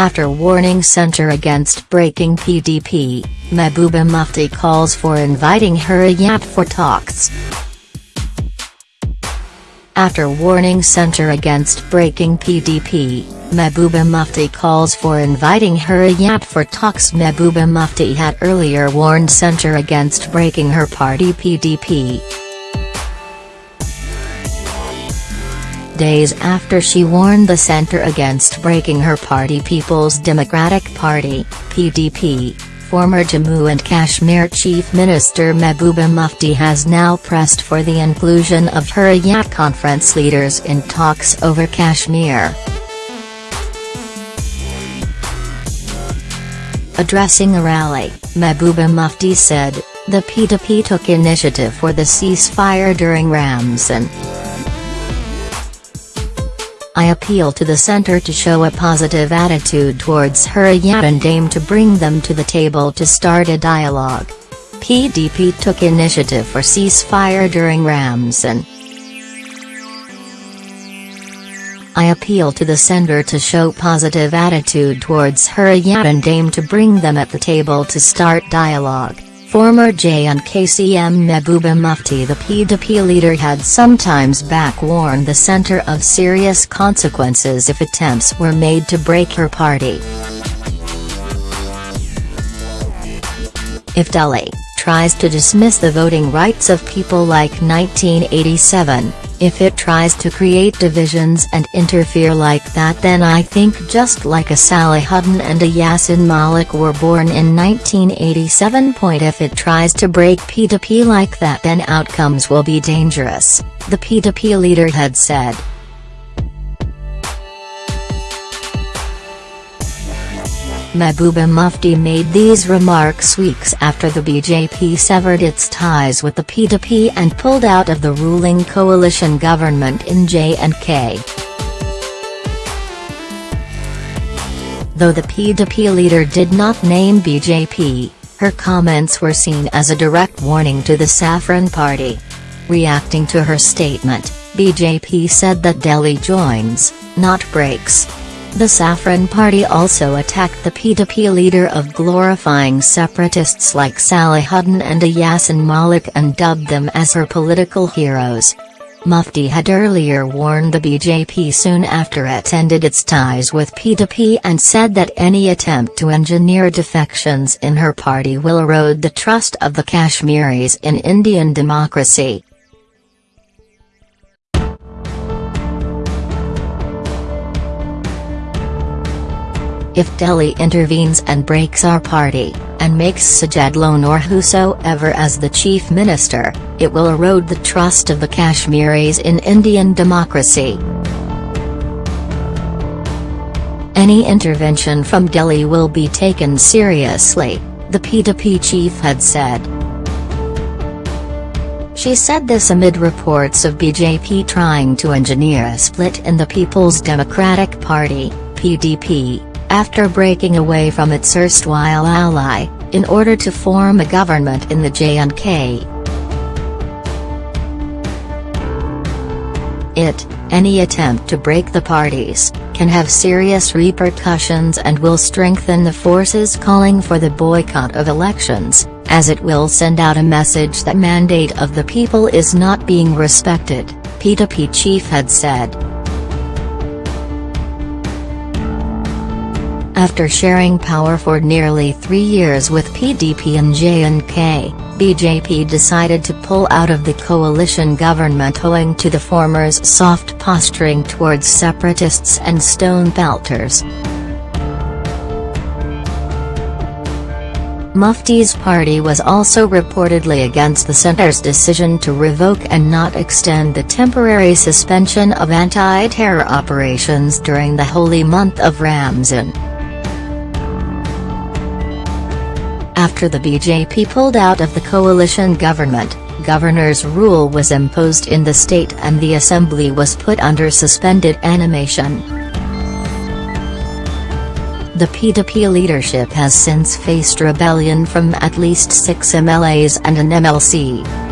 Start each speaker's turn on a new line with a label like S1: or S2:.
S1: After warning centre against breaking PDP, Mehbooba Mufti calls for inviting her Hurriyat for talks. After warning centre against breaking PDP, Mehbooba Mufti calls for inviting her Hurriyat for talks Mehbooba Mufti had earlier warned centre against breaking her party PDP. Days after she warned the centre against breaking her party People's Democratic Party, PDP, former Jammu and Kashmir Chief Minister Mehbooba Mufti has now pressed for the inclusion of Hurriyat conference leaders in talks over Kashmir. Addressing a rally, Mehbooba Mufti said, the PDP took initiative for the ceasefire during Ramzan. I appeal to the centre to show a positive attitude towards Hurriyat and aim to bring them to the table to start a dialogue. PDP took initiative for ceasefire during Ramzan. I appeal to the sender to show positive attitude towards Hurriyat and aim to bring them at the table to start dialogue. Former J&K CM Mehbooba Mufti the PDP leader had sometimes back warned the centre of serious consequences if attempts were made to break her party. If Delhi tries to dismiss the voting rights of people like 1987, if it tries to create divisions and interfere like that then I think just like a Sally Salahuddin and a Yasin Malik were born in 1987. Point If it tries to break PDP like that then outcomes will be dangerous, the PDP leader had said. Mehbooba Mufti made these remarks weeks after the BJP severed its ties with the PDP and pulled out of the ruling coalition government in J&K. Though the PDP leader did not name BJP, her comments were seen as a direct warning to the Saffron Party. Reacting to her statement, BJP said that Delhi joins, not breaks. The Saffron Party also attacked the PDP leader of glorifying separatists like Salahuddin and Yasin Malik and dubbed them as her political heroes. Mufti had earlier warned the BJP soon after it ended its ties with PDP and said that any attempt to engineer defections in her party will erode the trust of the Kashmiris in Indian democracy. If Delhi intervenes and breaks our party, and makes Sajad Lone or whosoever as the chief minister, it will erode the trust of the Kashmiris in Indian democracy. Any intervention from Delhi will be taken seriously, the PDP chief had said. She said this amid reports of BJP trying to engineer a split in the People's Democratic Party, PDP, after breaking away from its erstwhile ally, in order to form a government in the J&K. It, any attempt to break the parties, can have serious repercussions and will strengthen the forces calling for the boycott of elections, as it will send out a message that mandate of the people is not being respected, PDP chief had said. After sharing power for nearly three years with PDP and J&K, BJP decided to pull out of the coalition government owing to the former's soft posturing towards separatists and stone pelters. Mufti's party was also reportedly against the centre's decision to revoke and not extend the temporary suspension of anti-terror operations during the holy month of Ramzan. After the BJP pulled out of the coalition government, governor's rule was imposed in the state and the assembly was put under suspended animation. The PDP leadership has since faced rebellion from at least six MLAs and an MLC.